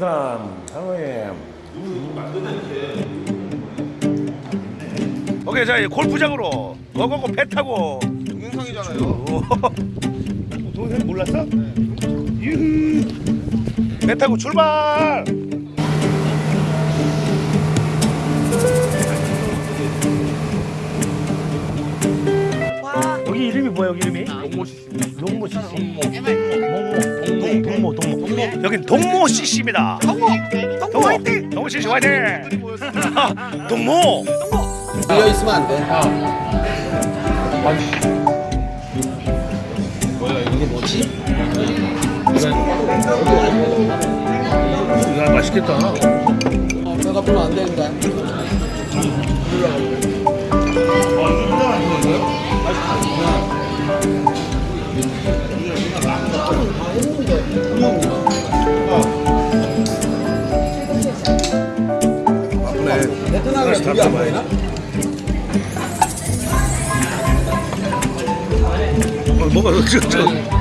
뱀. 오케이 자 이제 골프장으로 고고고 배 타고 동영상이잖아요. 오. 동생 몰랐어? 유후. 배 타고 출발. 여기 이름이 뭐야 여기 이름이? 동모 CC. 동모 CC. 동모. 동모. 동모. 동모. 여긴 동모 CC입니다. 동모. 동모 화이팅. 동모 CC 화이팅. 동모. 비어 있으면 안 돼. 이게 뭐지? 야 맛있겠다. 내가 보면 안 되는데. 베트남에 고기 안 보이나? 어, 뭐가 먹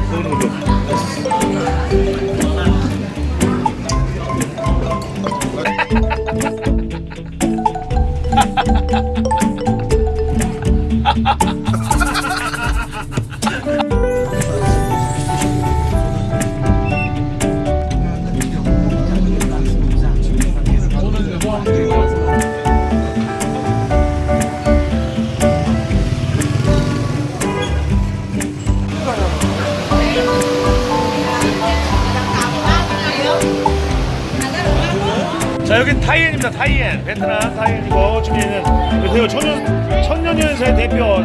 자 여긴 타이엔입니다 타이엔. 베트남 타이엔이고 지금 얘는 그 새우 천년 천년연세 대표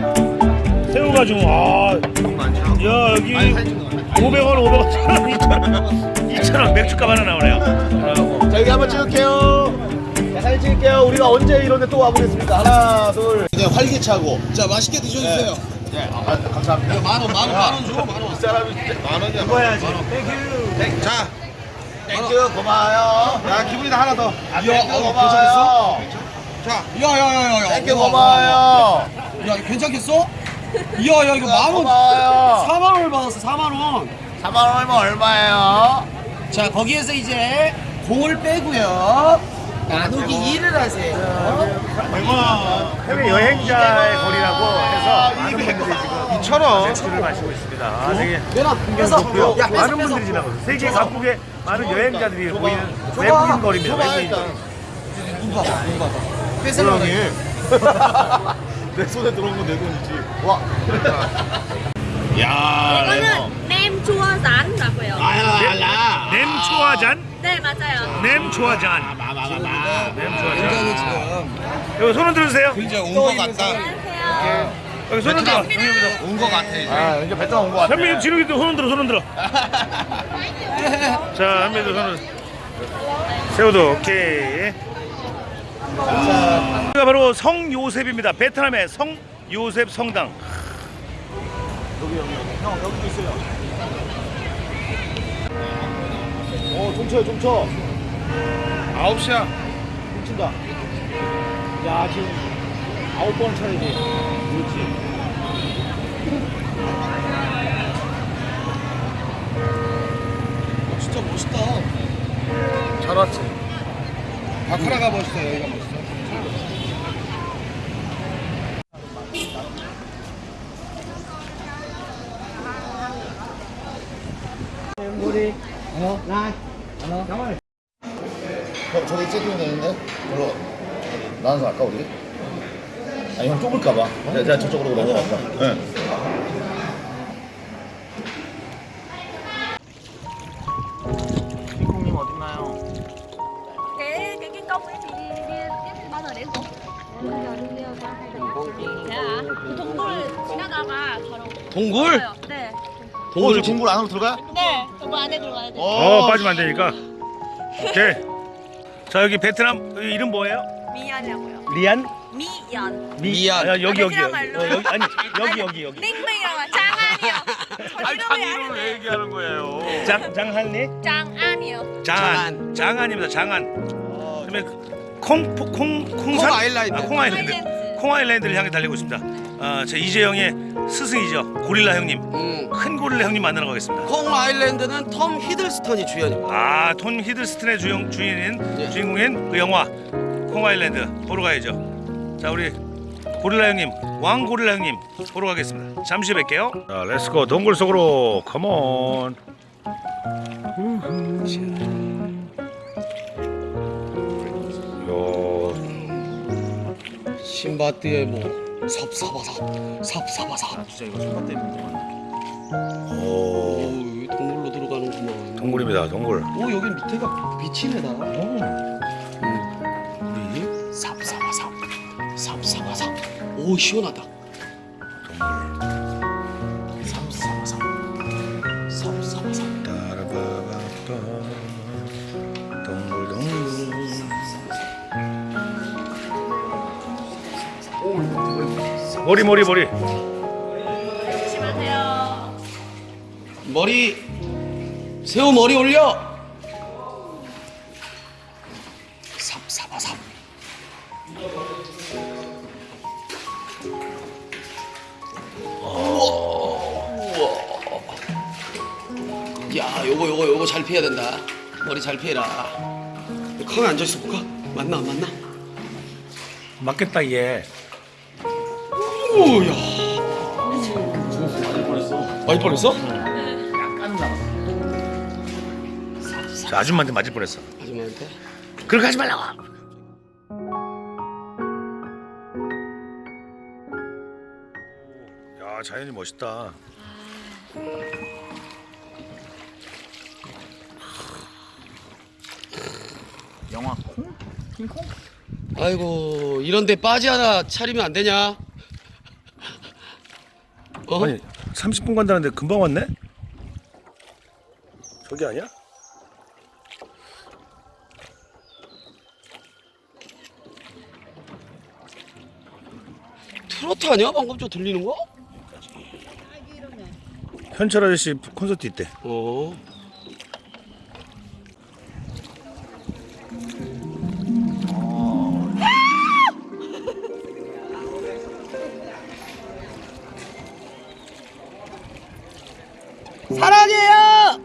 새우가 지금 아 야 여기 500원 500원 2,000원 2,000원 맥주값 하나 나오네요. 아, 자 여기 한번 찍을게요. 자, 사진 찍을게요. 우리가 언제 이런데 또 와보겠습니다. 하나, 둘. 그냥 활기차고. 자, 맛있게 드셔주세요. 네, 아, 감사합니다. 만 원, 만 원, 만 원 줘, 만 원. 이 사람이 만 원이야. 먹어야지 자, thank you 고마워요. 야 기분이다 하나 더. 아, thank you 어, 고마워요. 자, 야, 야, 야, 야, 야. thank you 고마워요. 야, 괜찮겠어? 야, 야, 이거 만 원. 고마워요. 4만 원을 받았어, 4만 원. 4만 원이면 얼마예요? 자, 거기에서 이제 공을 빼고요. 나누기 2를 하세요. 해외 여행자의 거리라고 해서 많은 분들이 지금 2,000원. 맥주를 마시고 있습니다 아, 되게. 좋고요. 야, 뺏어, 많은 뺏어. 분들이 지나가서 세계 각국의 많은 여행자들이 보이는 외국인 거리입니다. 외국인 거리. 눈 봐봐, 눈 봐봐. 뺏으려고. 내 손에 들어온 건 내 돈이지. 와. 이거는 nem chua rán라고요. 냄초화잔, 네 맞아요. 냄초화잔, 굉장히 냄초화잔. 지금 여기 손을 들으세요. 굉장히 온것 같다. 안녕하세요. 여기 손을 들어. 온것 같아, 이제. 아, 이제 베트남 온거 같아. 현민이 진욱이도 손을 들어, 손을 들어. 자, 현민이도 손을. 세우도 오케이. 여기가 바로 성 요셉입니다. 베트남의 성 요셉 성당. 형, 여기도 있어요. 좀 쳐요, 좀 쳐. 9시야. 좀 친다. 야, 지금 아홉 번 쳐야지. 그렇지. 진짜 멋있다. 잘 왔지. 바카라가 멋있어, 여기가 멋있어. 저, 저기 세팅이 되는데? 별로 나눠서 할까, 우리? 아니, 형 좁을까봐. 내가, 내가 저쪽으로 넘어갈까? 네. 콩님 어딨나요? À? 그 동굴 지나다가 바로 동굴? 네. 어, 저 동굴 안으로 들어가? 네. 동굴 안에 들어가야 돼. 어, 빠지면 안 되니까. 오케이. 자, 여기 베트남 여기 이름 뭐예요? 미연이라고요. 리안? 미연. 미안. 아, 여기 여기. 베트남. 어, 여기 아니, 여기 여기 여기. 닌빈이라고 장안이요. 저 이름이 아는데. 얘기하는 거예요? 장 장한리? 장안이요. 장안. 장안입니다. 장안. 그다음에 콩, 콩, 콩산? 콩 아일랜드. 아, 콩 아일랜드. 아일랜드. 콩 아일랜드를 향해 달리고 있습니다. 아, 제 이재영의 스승이죠. 고릴라 형님. 음. 큰 고릴라 형님 만나러 가겠습니다. 콩 아일랜드는 톰 히들스턴이 주연입니다. 아 톰 히들스턴의 주연, 주인인 예. 주인공인 그 영화 콩 아일랜드 보러 가야죠. 자 우리 고릴라 형님 왕 고릴라 형님 보러 가겠습니다. 잠시 뵐게요. 자 렛츠고 동굴 속으로. 컴온 요 신바트의 뭐 삽사바삽 삽사바삽. 진짜 이거 손맛 때문에 오, 오 동굴로 들어가는구만. 동굴입니다 동굴 오 여기 밑에가 빛이네다. 우리 삽사바삽 삽사바삽. 오 시원하다. 머리 머리 머리 조심하세요. 머리 새우 머리 올려. 우와. 야, 요거 요거 요거 잘 피해야 된다. 머리 잘 피해라. 康앉아 있어 볼까? 맞나 안 맞나? 맞겠다 얘 오야. 많이 뻔했어? 저 아줌마한테 맞을 뻔했어 아줌마한테. 그렇게 하지 말라고 야 자연이 멋있다 영화 콩? 킹콩? 아이고 이런데 빠지 하나 차리면 안 되냐? 어? 아니 30분 간다는데 금방 왔네? 저기 아니야? 트로트 아니야? 방금 저 들리는 거? 현철 아저씨 콘서트 있대 어. 사랑해요.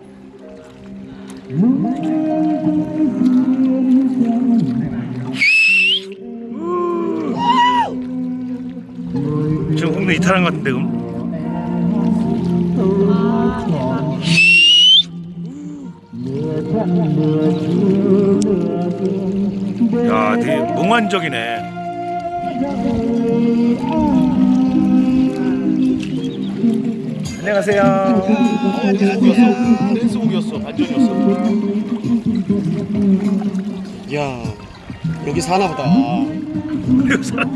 지금 홍대 이탈한 것 같은데 그럼 야 되게 몽환적이네 안녕하세요 댄스곡이었어 댄스곡이었어 반전이었어 야 여기 사나 보다. 그리고 사람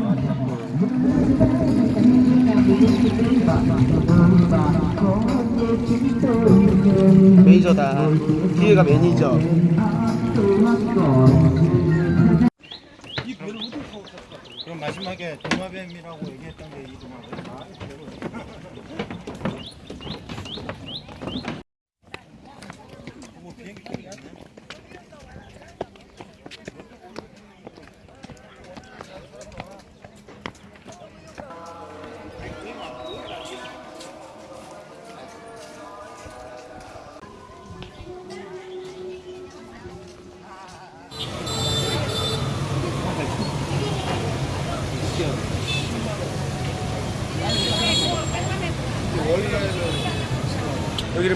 매니저다. 뒤에가 매니저. 그럼 마지막에 도마뱀이라고 얘기했던 게 이 도마뱀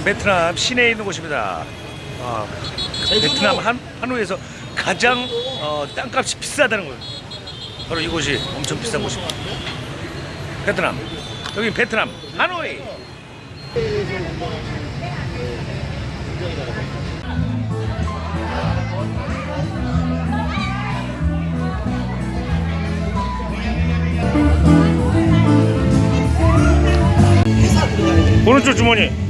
베트남 시내에 있는 곳입니다. 아, 베트남 한, 하노이에서 가장 어, 땅값이 비싸다는 거예요. 바로 이곳이 엄청 비싼 곳입니다. 베트남. 여기 베트남 하노이. 오른쪽 주머니.